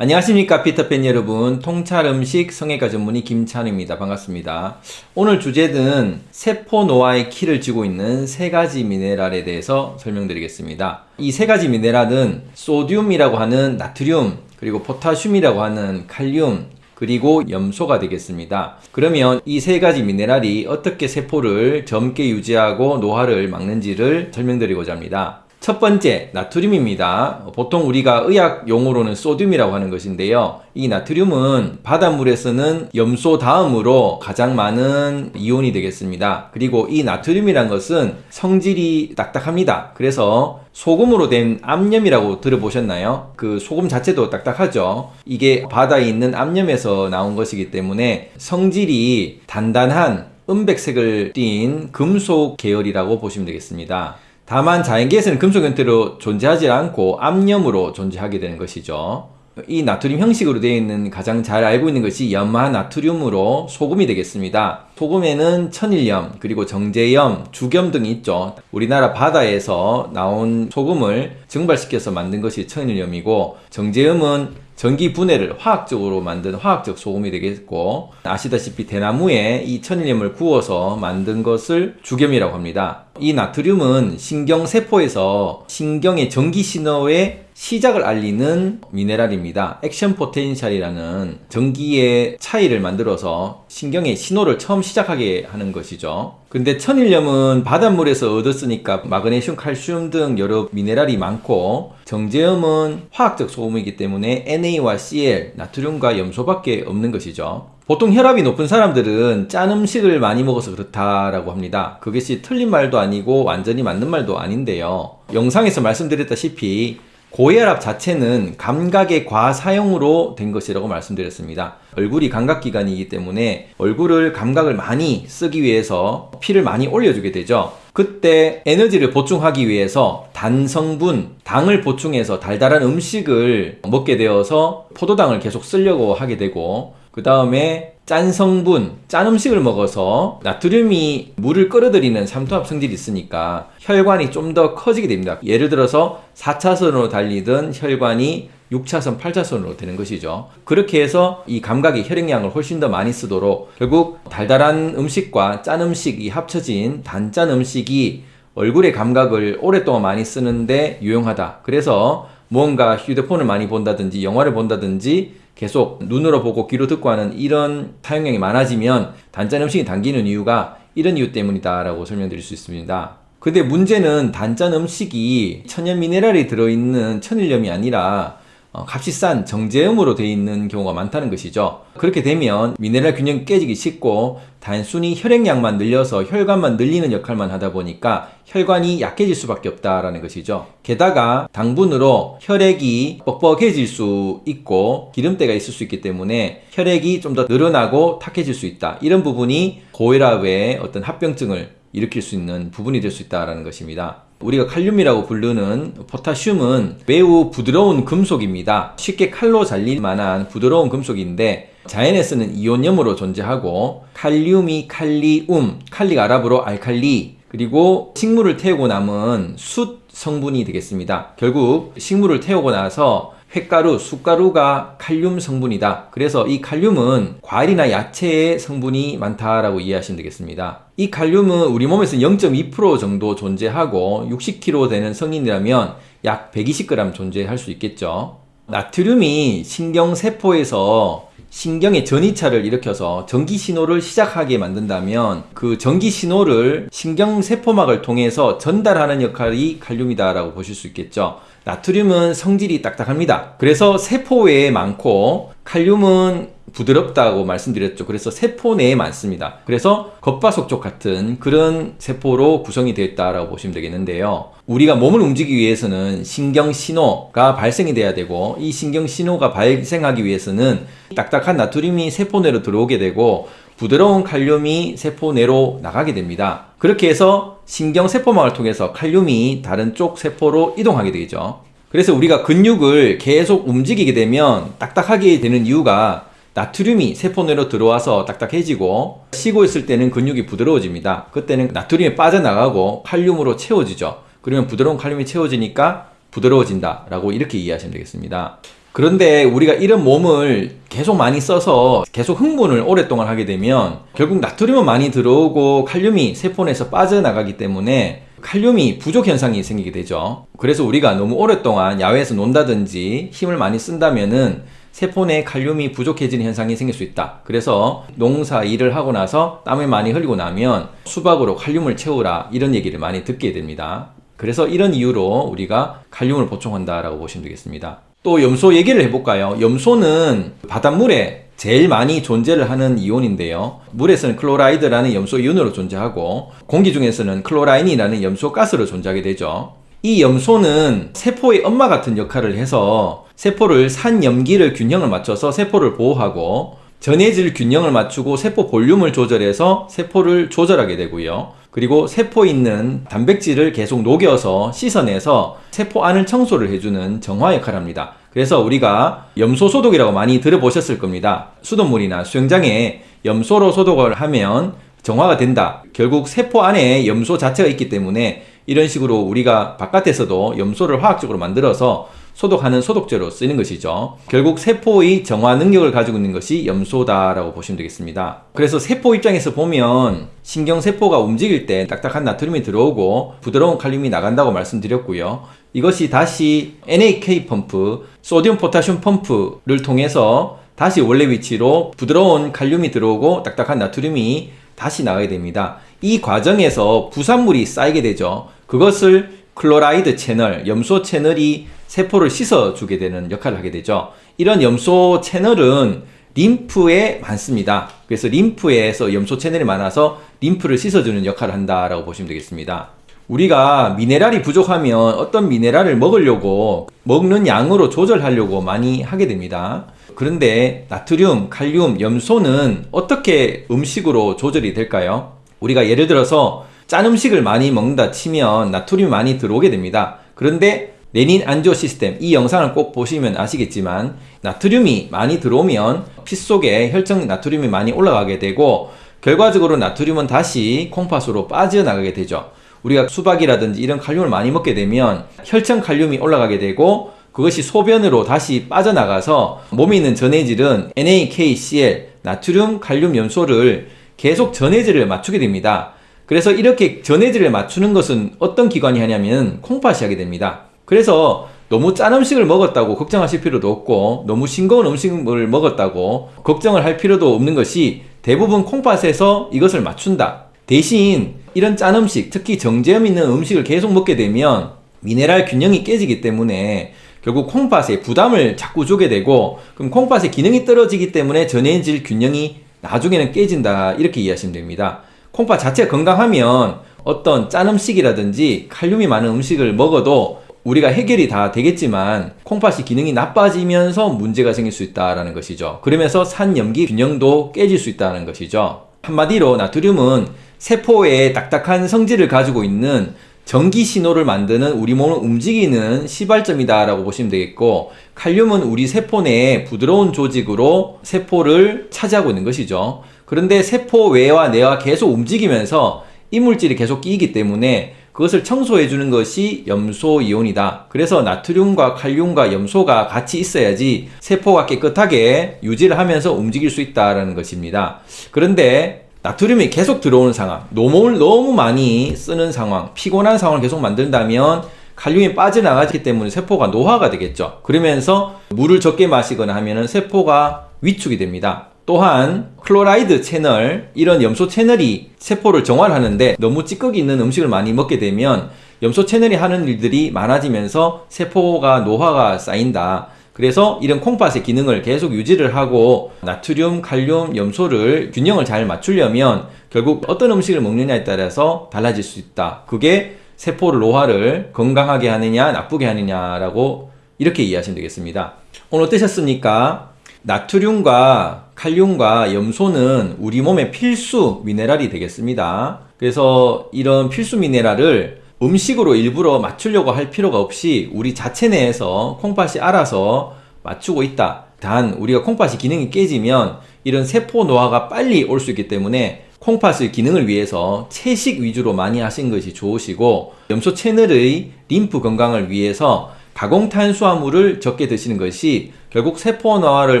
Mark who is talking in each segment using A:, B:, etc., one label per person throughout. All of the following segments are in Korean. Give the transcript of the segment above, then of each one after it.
A: 안녕하십니까 피터팬 여러분. 통찰음식 성형외과 전문의 김찬우입니다. 반갑습니다. 오늘 주제는 세포 노화의 키를 쥐고 있는 세 가지 미네랄에 대해서 설명드리겠습니다. 이 세 가지 미네랄은 소듐이라고 하는 나트륨 그리고 포타슘이라고 하는 칼륨 그리고 염소가 되겠습니다. 그러면 이 세 가지 미네랄이 어떻게 세포를 젊게 유지하고 노화를 막는지를 설명드리고자 합니다 첫 번째 나트륨입니다. 보통 우리가 의학 용어로는 소듐이라고 하는 것인데요. 이 나트륨은 바닷물에서는 염소 다음으로 가장 많은 이온이 되겠습니다. 그리고 이 나트륨이란 것은 성질이 딱딱합니다. 그래서 소금으로 된 암염이라고 들어보셨나요? 그 소금 자체도 딱딱하죠. 이게 바다에 있는 암염에서 나온 것이기 때문에 성질이 단단한 은백색을 띤 금속 계열이라고 보시면 되겠습니다. 다만 자연계에서는 금속 형태로 존재하지 않고 암염으로 존재하게 되는 것이죠. 이 나트륨 형식으로 되어 있는 가장 잘 알고 있는 것이 염화 나트륨으로 소금이 되겠습니다. 소금에는 천일염, 그리고 정제염, 주겸 등이 있죠. 우리나라 바다에서 나온 소금을 증발시켜서 만든 것이 천일염이고 정제염은 전기 분해를 화학적으로 만든 화학적 소금이 되겠고 아시다시피 대나무에 이 천일염을 구워서 만든 것을 죽염이라고 합니다. 이 나트륨은 신경세포에서 신경의 전기 신호에 시작을 알리는 미네랄입니다. action potential이라는 전기의 차이를 만들어서 신경의 신호를 처음 시작하게 하는 것이죠. 근데 천일염은 바닷물에서 얻었으니까 마그네슘, 칼슘 등 여러 미네랄이 많고 정제염은 화학적 소금이기 때문에 Na와 Cl, 나트륨과 염소밖에 없는 것이죠. 보통 혈압이 높은 사람들은 짠 음식을 많이 먹어서 그렇다라고 합니다. 그것이 틀린 말도 아니고 완전히 맞는 말도 아닌데요. 영상에서 말씀드렸다시피 고혈압 자체는 감각의 과사용으로 된 것이라고 말씀드렸습니다. 얼굴이 감각기관이기 때문에 얼굴을 감각을 많이 쓰기 위해서 피를 많이 올려주게 되죠. 그때 에너지를 보충하기 위해서 단 성분, 당을 보충해서 달달한 음식을 먹게 되어서 포도당을 계속 쓰려고 하게 되고 그 다음에 짠 성분, 짠 음식을 먹어서 나트륨이 물을 끌어들이는 삼투압 성질이 있으니까 혈관이 좀 더 커지게 됩니다. 예를 들어서 4차선으로 달리던 혈관이 6차선, 8차선으로 되는 것이죠. 그렇게 해서 이 감각의 혈액량을 훨씬 더 많이 쓰도록 결국 달달한 음식과 짠 음식이 합쳐진 단짠 음식이 얼굴의 감각을 오랫동안 많이 쓰는데 유용하다. 그래서 뭔가 휴대폰을 많이 본다든지 영화를 본다든지 계속 눈으로 보고 귀로 듣고 하는 이런 사용량이 많아지면 단짠 음식이 당기는 이유가 이런 이유 때문이다 라고 설명드릴 수 있습니다 근데 문제는 단짠 음식이 천연 미네랄이 들어있는 천일염이 아니라 어, 값이 싼 정제염으로 되어 있는 경우가 많다는 것이죠. 그렇게 되면 미네랄 균형이 깨지기 쉽고 단순히 혈액량만 늘려서 혈관만 늘리는 역할만 하다 보니까 혈관이 약해질 수밖에 없다라는 것이죠. 게다가 당분으로 혈액이 뻑뻑해질 수 있고 기름때가 있을 수 있기 때문에 혈액이 좀 더 늘어나고 탁해질 수 있다. 이런 부분이 고혈압의 어떤 합병증을 일으킬 수 있는 부분이 될 수 있다는 것입니다. 우리가 칼륨이라고 부르는 포타슘은 매우 부드러운 금속입니다. 쉽게 칼로 잘릴 만한 부드러운 금속인데 자연에 쓰는 이온염으로 존재하고 칼륨이 칼리움, 칼리가 아랍어로 알칼리 그리고 식물을 태우고 남은 숯 성분이 되겠습니다. 결국 식물을 태우고 나서 횟가루, 숯가루가 칼륨 성분이다. 그래서 이 칼륨은 과일이나 야채의 성분이 많다라고 이해하시면 되겠습니다. 이 칼륨은 우리 몸에서 0.2% 정도 존재하고 60kg 되는 성인이라면 약 120g 존재할 수 있겠죠. 나트륨이 신경세포에서 신경의 전이차를 일으켜서 전기 신호를 시작하게 만든다면 그 전기 신호를 신경세포막을 통해서 전달하는 역할이 칼륨이다 라고 보실 수 있겠죠. 나트륨은 성질이 딱딱합니다. 그래서 세포 외에 많고 칼륨은 부드럽다고 말씀드렸죠. 그래서 세포 내에 많습니다. 그래서 겉바속촉 같은 그런 세포로 구성이 되어 있다고 보시면 되겠는데요. 우리가 몸을 움직이기 위해서는 신경신호가 발생이 돼야 되고 이 신경신호가 발생하기 위해서는 딱딱한 나트륨이 세포 내로 들어오게 되고 부드러운 칼륨이 세포 내로 나가게 됩니다. 그렇게 해서 신경세포막을 통해서 칼륨이 다른 쪽 세포로 이동하게 되죠 그래서 우리가 근육을 계속 움직이게 되면 딱딱하게 되는 이유가 나트륨이 세포 내로 들어와서 딱딱해지고 쉬고 있을 때는 근육이 부드러워집니다. 그때는 나트륨이 빠져나가고 칼륨으로 채워지죠. 그러면 부드러운 칼륨이 채워지니까 부드러워진다 라고 이렇게 이해하시면 되겠습니다. 그런데 우리가 이런 몸을 계속 많이 써서 계속 흥분을 오랫동안 하게 되면 결국 나트륨은 많이 들어오고 칼륨이 세포 내에서 빠져나가기 때문에 칼륨이 부족 현상이 생기게 되죠. 그래서 우리가 너무 오랫동안 야외에서 논다든지 힘을 많이 쓴다면은 세포 내 칼륨이 부족해지는 현상이 생길 수 있다. 그래서 농사 일을 하고 나서 땀을 많이 흘리고 나면 수박으로 칼륨을 채우라 이런 얘기를 많이 듣게 됩니다. 그래서 이런 이유로 우리가 칼륨을 보충한다 라고 보시면 되겠습니다. 또 염소 얘기를 해볼까요? 염소는 바닷물에 제일 많이 존재를 하는 이온인데요. 물에서는 chloride라는 염소 이온으로 존재하고 공기 중에서는 chlorine이라는 염소 가스로 존재하게 되죠. 이 염소는 세포의 엄마 같은 역할을 해서 세포를 산염기를 균형을 맞춰서 세포를 보호하고 전해질 균형을 맞추고 세포 볼륨을 조절해서 세포를 조절하게 되고요. 그리고 세포에 있는 단백질을 계속 녹여서 씻어내서 세포 안을 청소를 해주는 정화 역할을 합니다. 그래서 우리가 염소 소독이라고 많이 들어보셨을 겁니다. 수돗물이나 수영장에 염소로 소독을 하면 정화가 된다. 결국 세포 안에 염소 자체가 있기 때문에 이런 식으로 우리가 바깥에서도 염소를 화학적으로 만들어서 소독하는 소독제로 쓰는 것이죠. 결국 세포의 정화 능력을 가지고 있는 것이 염소다라고 보시면 되겠습니다. 그래서 세포 입장에서 보면 신경세포가 움직일 때 딱딱한 나트륨이 들어오고 부드러운 칼륨이 나간다고 말씀드렸고요. 이것이 다시 NAK 펌프, 소디움 포타슘 펌프를 통해서 다시 원래 위치로 부드러운 칼륨이 들어오고 딱딱한 나트륨이 다시 나가게 됩니다. 이 과정에서 부산물이 쌓이게 되죠. 그것을 클로라이드 채널, 염소 채널이 세포를 씻어주게 되는 역할을 하게 되죠. 이런 염소 채널은 림프에 많습니다. 그래서 림프에서 염소 채널이 많아서 림프를 씻어주는 역할을 한다라고 보시면 되겠습니다. 우리가 미네랄이 부족하면 어떤 미네랄을 먹으려고 먹는 양으로 조절하려고 많이 하게 됩니다. 그런데 나트륨, 칼륨, 염소는 어떻게 음식으로 조절이 될까요? 우리가 예를 들어서 짠 음식을 많이 먹는다 치면 나트륨이 많이 들어오게 됩니다. 그런데 레닌 안지오 시스템 이 영상을 꼭 보시면 아시겠지만 나트륨이 많이 들어오면 피 속에 혈청 나트륨이 많이 올라가게 되고 결과적으로 나트륨은 다시 콩팥으로 빠져나가게 되죠. 우리가 수박이라든지 이런 칼륨을 많이 먹게 되면 혈청 칼륨이 올라가게 되고 그것이 소변으로 다시 빠져나가서 몸에 있는 전해질은 NaKCl 나트륨 칼륨 염소를 계속 전해질을 맞추게 됩니다. 그래서 이렇게 전해질을 맞추는 것은 어떤 기관이 하냐면 콩팥이 하게 됩니다. 그래서 너무 짠 음식을 먹었다고 걱정하실 필요도 없고 너무 싱거운 음식을 먹었다고 걱정을 할 필요도 없는 것이 대부분 콩팥에서 이것을 맞춘다. 대신 이런 짠 음식, 특히 정제염 있는 음식을 계속 먹게 되면 미네랄 균형이 깨지기 때문에 결국 콩팥에 부담을 자꾸 주게 되고 그럼 콩팥의 기능이 떨어지기 때문에 전해질 균형이 나중에는 깨진다 이렇게 이해하시면 됩니다. 콩팥 자체가 건강하면 어떤 짠 음식이라든지 칼륨이 많은 음식을 먹어도 우리가 해결이 다 되겠지만 콩팥이 기능이 나빠지면서 문제가 생길 수 있다는 것이죠. 그러면서 산염기 균형도 깨질 수 있다는 것이죠. 한마디로 나트륨은 세포에 딱딱한 성질을 가지고 있는 전기 신호를 만드는 우리 몸을 움직이는 시발점이다 라고 보시면 되겠고 칼륨은 우리 세포 내에 부드러운 조직으로 세포를 차지하고 있는 것이죠. 그런데 세포 외와 내와 계속 움직이면서 이물질이 계속 끼이기 때문에 그것을 청소해 주는 것이 염소 이온이다. 그래서 나트륨과 칼륨과 염소가 같이 있어야지 세포가 깨끗하게 유지를 하면서 움직일 수 있다는 것입니다. 그런데 나트륨이 계속 들어오는 상황, 노을 너무 많이 쓰는 상황, 피곤한 상황을 계속 만든다면 칼륨이 빠져나가기 때문에 세포가 노화가 되겠죠. 그러면서 물을 적게 마시거나 하면 세포가 위축이 됩니다. 또한 클로라이드 채널 이런 염소 채널이 세포를 정화하는데 너무 찌꺼기 있는 음식을 많이 먹게 되면 염소 채널이 하는 일들이 많아지면서 세포가 노화가 쌓인다. 그래서 이런 콩팥의 기능을 계속 유지를 하고 나트륨, 칼륨, 염소를 균형을 잘 맞추려면 결국 어떤 음식을 먹느냐에 따라서 달라질 수 있다. 그게 세포를 노화를 건강하게 하느냐 나쁘게 하느냐라고 이렇게 이해하시면 되겠습니다. 오늘 어떠셨습니까? 나트륨과 칼륨과 염소는 우리 몸의 필수 미네랄이 되겠습니다. 그래서 이런 필수 미네랄을 음식으로 일부러 맞추려고 할 필요가 없이 우리 자체 내에서 콩팥이 알아서 맞추고 있다. 단 우리가 콩팥이 기능이 깨지면 이런 세포 노화가 빨리 올 수 있기 때문에 콩팥의 기능을 위해서 채식 위주로 많이 하신 것이 좋으시고 염소 채널의 림프 건강을 위해서 가공 탄수화물을 적게 드시는 것이 결국 세포 노화를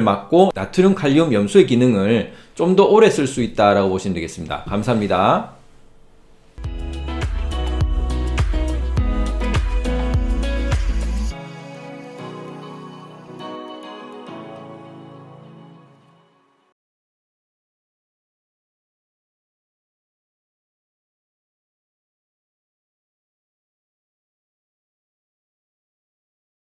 A: 막고 나트륨, 칼륨, 염소의 기능을 좀 더 오래 쓸 수 있다라고 보시면 되겠습니다. 감사합니다.